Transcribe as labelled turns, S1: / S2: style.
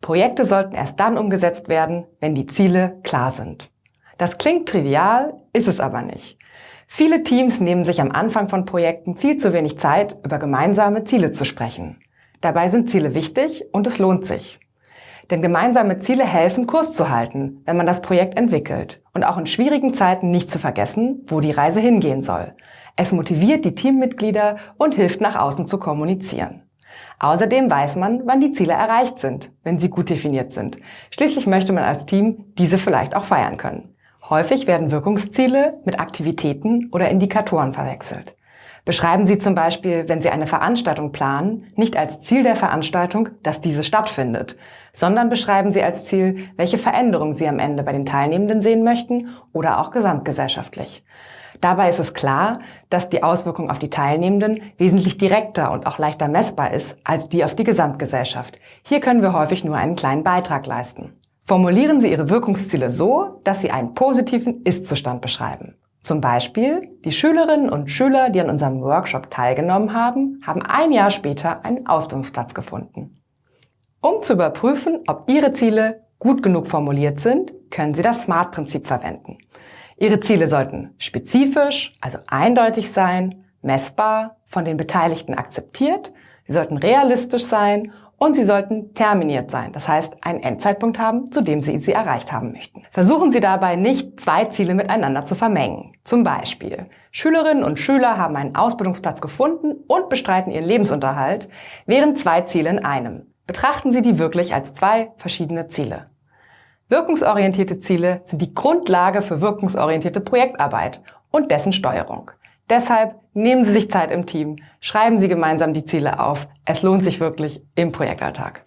S1: Projekte sollten erst dann umgesetzt werden, wenn die Ziele klar sind. Das klingt trivial, ist es aber nicht. Viele Teams nehmen sich am Anfang von Projekten viel zu wenig Zeit, über gemeinsame Ziele zu sprechen. Dabei sind Ziele wichtig und es lohnt sich. Denn gemeinsame Ziele helfen, Kurs zu halten, wenn man das Projekt entwickelt und auch in schwierigen Zeiten nicht zu vergessen, wo die Reise hingehen soll. Es motiviert die Teammitglieder und hilft nach außen zu kommunizieren. Außerdem weiß man, wann die Ziele erreicht sind, wenn sie gut definiert sind. Schließlich möchte man als Team diese vielleicht auch feiern können. Häufig werden Wirkungsziele mit Aktivitäten oder Indikatoren verwechselt. Beschreiben Sie zum Beispiel, wenn Sie eine Veranstaltung planen, nicht als Ziel der Veranstaltung, dass diese stattfindet, sondern beschreiben Sie als Ziel, welche Veränderungen Sie am Ende bei den Teilnehmenden sehen möchten oder auch gesamtgesellschaftlich. Dabei ist es klar, dass die Auswirkung auf die Teilnehmenden wesentlich direkter und auch leichter messbar ist als die auf die Gesamtgesellschaft. Hier können wir häufig nur einen kleinen Beitrag leisten. Formulieren Sie Ihre Wirkungsziele so, dass Sie einen positiven Ist-Zustand beschreiben. Zum Beispiel, die Schülerinnen und Schüler, die an unserem Workshop teilgenommen haben, haben ein Jahr später einen Ausbildungsplatz gefunden. Um zu überprüfen, ob Ihre Ziele gut genug formuliert sind, können Sie das SMART-Prinzip verwenden. Ihre Ziele sollten spezifisch, also eindeutig sein, messbar, von den Beteiligten akzeptiert, sie sollten realistisch sein und sie sollten terminiert sein, das heißt einen Endzeitpunkt haben, zu dem Sie sie erreicht haben möchten. Versuchen Sie dabei nicht, zwei Ziele miteinander zu vermengen. Zum Beispiel, Schülerinnen und Schüler haben einen Ausbildungsplatz gefunden und bestreiten ihren Lebensunterhalt, wären zwei Ziele in einem. Betrachten Sie die wirklich als zwei verschiedene Ziele. Wirkungsorientierte Ziele sind die Grundlage für wirkungsorientierte Projektarbeit und dessen Steuerung. Deshalb nehmen Sie sich Zeit im Team, schreiben Sie gemeinsam die Ziele auf. Es lohnt sich wirklich im Projektalltag.